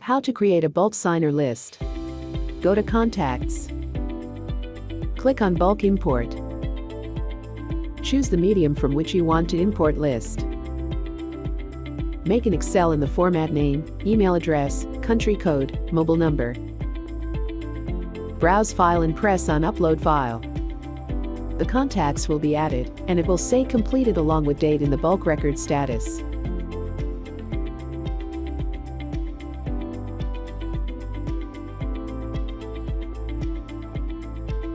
How to create a bulk signer list. Go to Contacts. Click on Bulk Import. Choose the medium from which you want to import list. Make an Excel in the format name, email address, country code, mobile number. Browse file and press on Upload file. The contacts will be added, and it will say completed along with date in the bulk record status.